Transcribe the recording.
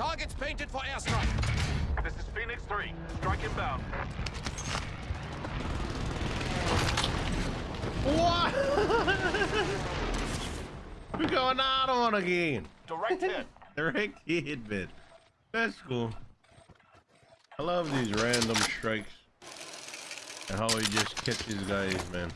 Targets painted for airstrike. This is Phoenix 3. Strike inbound. What? We're going out on again. Direct hit. Direct hit, man. That's cool. I love these random strikes and how he just catches guys, man.